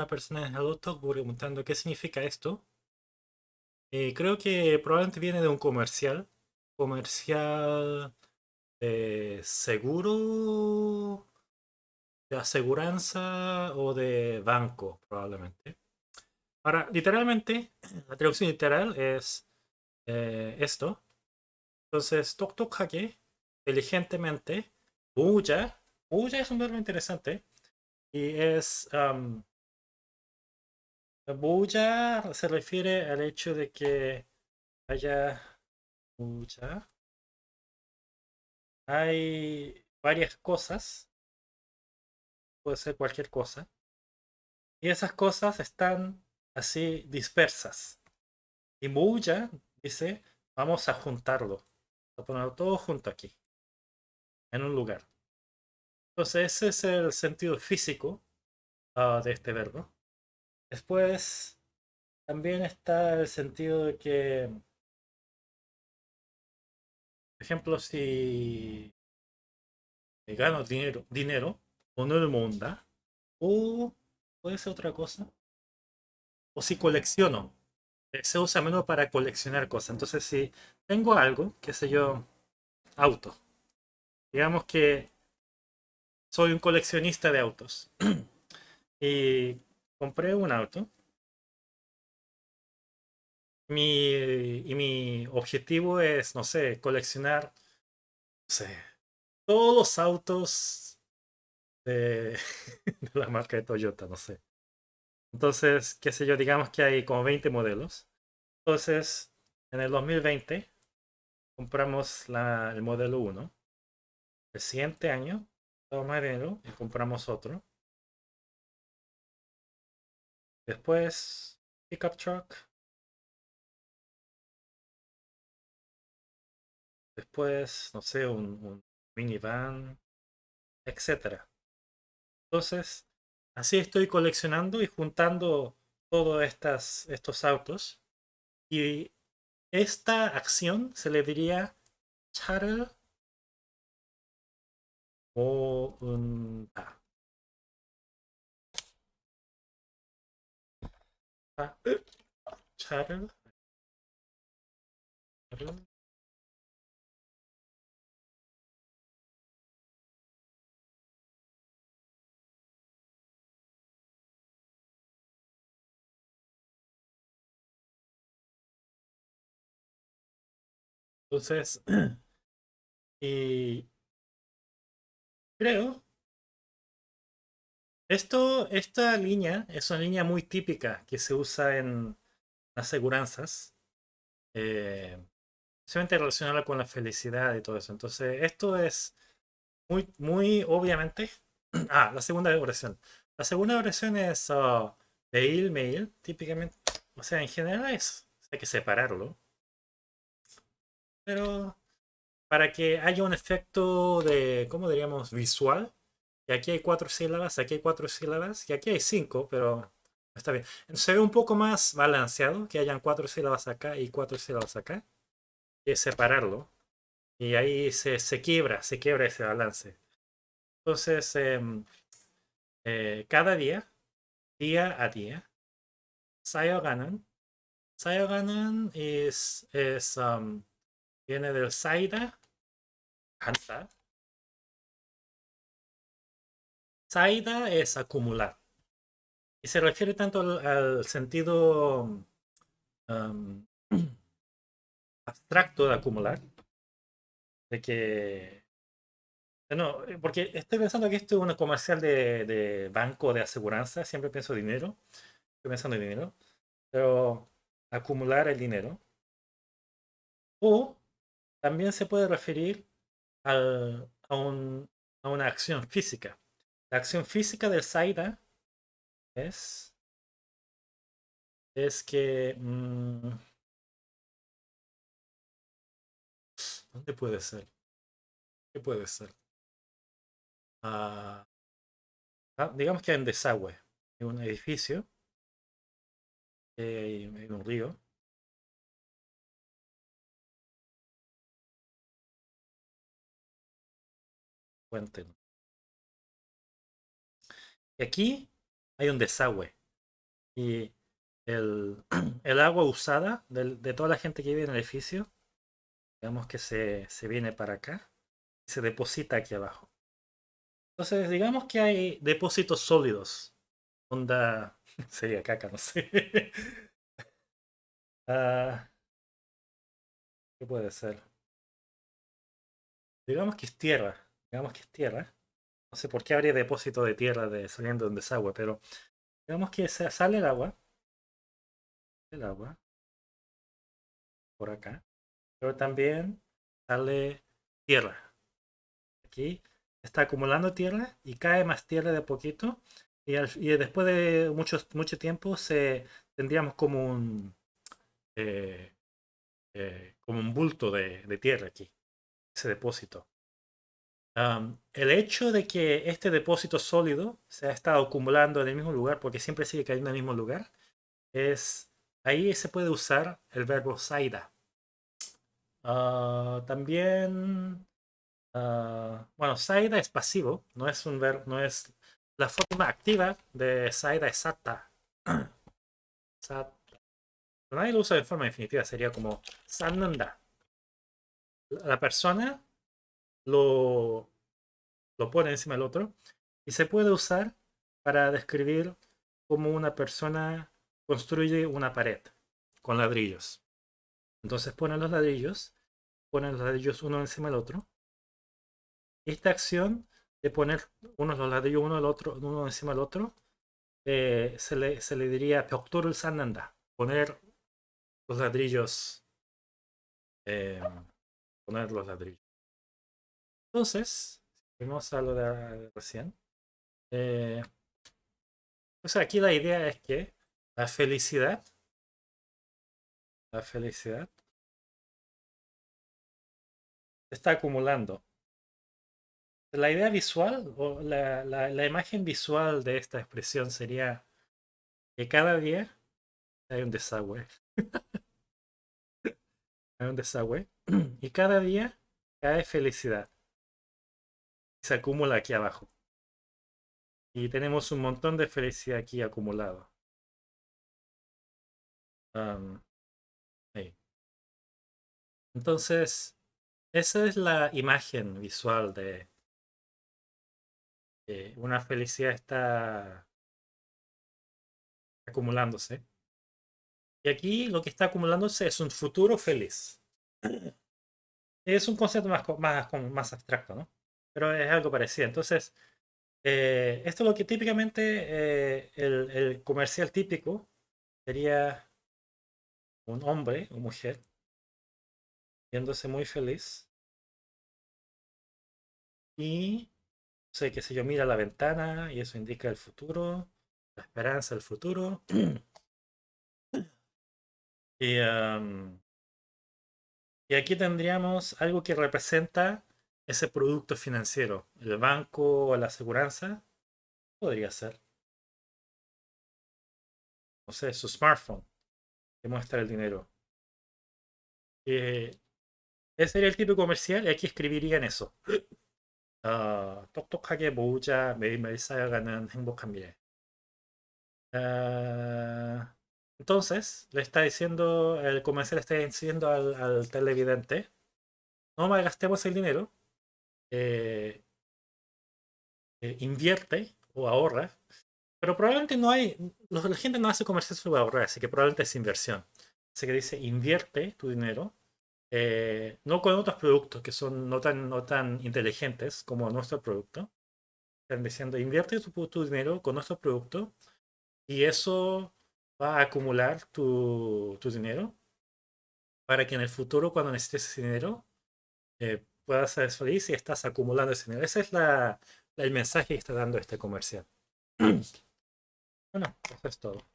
una persona en preguntando qué significa esto. Eh, creo que probablemente viene de un comercial. Comercial de seguro, de aseguranza o de banco, probablemente. Ahora, literalmente, la traducción literal es eh, esto. Entonces, Tok Tok Hake, inteligentemente, Buya. Buya es un verbo interesante y es um, bulla se refiere al hecho de que haya... Bulla. Hay varias cosas. Puede ser cualquier cosa. Y esas cosas están así dispersas. Y bulla dice, vamos a juntarlo. A ponerlo todo junto aquí. En un lugar. Entonces ese es el sentido físico ah, de este verbo. Después también está el sentido de que, por ejemplo, si gano dinero, dinero o no el mundo, o puede ser otra cosa, o si colecciono, eh, se usa menos para coleccionar cosas. Entonces, si tengo algo, qué sé yo, auto, digamos que soy un coleccionista de autos. y compré un auto. Mi, y mi objetivo es, no sé, coleccionar, no sé, todos los autos de, la marca de Toyota, no sé. Entonces, qué sé yo, digamos que hay como 20 modelos. Entonces, en el 2020 compramos la, el modelo 1. El siguiente año tomamos dinero y compramos otro. Después, pickup truck. Después, no sé, un, minivan, etc. Entonces, así estoy coleccionando y juntando todos estos autos. Y esta acción se le diría charter o un chatter Entonces, y Creo. Esto, esta línea es una línea muy típica que se usa en aseguranzas. Eh, relacionada con la felicidad y todo eso. Entonces, esto es muy, muy obviamente. Ah, la segunda oración. La segunda oración es uh, mail, mail, típicamente. O sea, en general es, hay que separarlo. Pero para que haya un efecto de, ¿cómo diríamos? Visual. Y aquí hay cuatro sílabas, aquí hay cuatro sílabas, y aquí hay cinco, pero está bien. Se ve un poco más balanceado, que hayan cuatro sílabas acá y cuatro sílabas acá. Y separarlo. Y ahí se, se quiebra, se quiebra ese balance. Entonces, em, eh, cada día, día a día, Sayoganan. Sayoganan es, es um, viene del Saida Hansa. Saida es acumular. Y se refiere tanto al, sentido um, abstracto de acumular. De que... No, porque estoy pensando que esto es una comercial de, de banco de aseguranza. Siempre pienso dinero. Estoy pensando en dinero. Pero acumular el dinero. O también se puede referir a, una acción física. La acción física del Saida es, es que... Mm, ¿Dónde puede ser? ¿Qué puede ser? Ah, ah, digamos que un desagüe en un edificio, hay un río, Y aquí hay un desagüe. Y el, agua usada de, toda la gente que vive en el edificio, digamos que se, se viene para acá y se deposita aquí abajo. Entonces, digamos que hay depósitos sólidos. Onda. Sería caca, no sé. Ah, ¿Qué puede ser? Digamos que es tierra. Digamos que es tierra. No sé por qué habría depósito de tierra de, saliendo de un desagüe, pero digamos que sale el agua. El agua. Por acá. Pero también sale tierra. Aquí está acumulando tierra y cae más tierra de poquito. Y, después de mucho, mucho tiempo se, tendríamos como un, eh, eh, como un bulto de, tierra aquí, ese depósito. El hecho de que este depósito sólido se ha estado acumulando en el mismo lugar, porque siempre sigue cayendo en el mismo lugar, es ahí se puede usar el verbo saida. Ah, también, ah, bueno, saida es pasivo, no es un verbo, no es la forma activa de saida es sata. sata nadie lo usa de forma definitiva, sería como sananda. La persona lo, pone encima del otro y se puede usar para describir cómo una persona construye una pared con ladrillos. Entonces ponen los ladrillos, ponen los ladrillos uno encima del otro. Esta acción de poner unos los ladrillos uno, otro, uno encima del otro, eh, se, le, se le diría el Sananda, poner los ladrillos. Eh, poner los ladrillos. Entonces, vamos a lo de recién. Eh, aquí la idea es que la felicidad, la felicidad está acumulando. La idea visual o la, la imagen visual de esta expresión sería que cada día hay un desagüe. hay un desagüe. Y cada día cae felicidad. Se acumula aquí abajo. Y tenemos un montón de felicidad aquí acumulado. Entonces, esa es la imagen visual de una felicidad está acumulándose. Y aquí lo que está acumulándose es un futuro feliz. Es un concepto más, más, más abstracto, ¿no? Pero es algo parecido. Entonces, eh, esto es lo que típicamente eh, el, comercial típico sería un hombre o mujer viéndose muy feliz y sé qué sé yo mira la ventana y eso indica el futuro la esperanza del futuro Y, y aquí tendríamos algo que representa ese producto financiero. El banco o la aseguranza podría ser. No sé, su smartphone que muestra el dinero. Eh, ese sería el tipo comercial y aquí escribirían eso. Uh, 똑똑하게 모으자 매일매일 쌓여가는 행복한 미래. Entonces, le está diciendo, el comercial le está diciendo al, televidente, no malgastemos el dinero, eh, eh, invierte o ahorra, pero probablemente no hay, la gente no hace comercial sobre ahorrar, así que probablemente es inversión. Así que dice, invierte tu dinero, eh, no con otros productos que son no tan, no tan inteligentes como nuestro producto. Están diciendo, invierte tu, tu dinero con nuestro producto y eso va a acumular tu, dinero para que en el futuro, cuando necesites ese dinero, eh, puedas ser feliz y estás acumulando ese dinero. Ese es la, el mensaje que está dando este comercial. bueno, eso es todo.